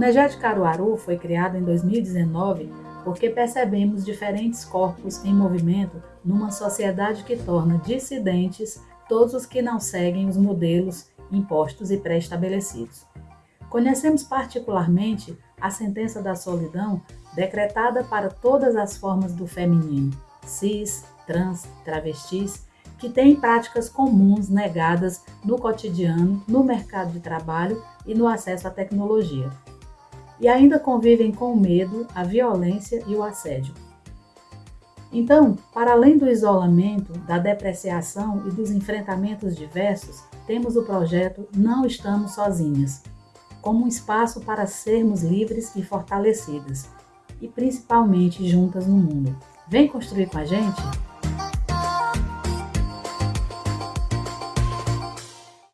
NEGED Caruaru foi criado em 2019 porque percebemos diferentes corpos em movimento numa sociedade que torna dissidentes todos os que não seguem os modelos impostos e pré-estabelecidos. Conhecemos particularmente a sentença da solidão decretada para todas as formas do feminino, cis, trans, travestis, que têm práticas comuns negadas no cotidiano, no mercado de trabalho e no acesso à tecnologia. E ainda convivem com o medo, a violência e o assédio. Então, para além do isolamento, da depreciação e dos enfrentamentos diversos, temos o projeto Não Estamos Sozinhas, como um espaço para sermos livres e fortalecidas, e principalmente juntas no mundo. Vem construir com a gente?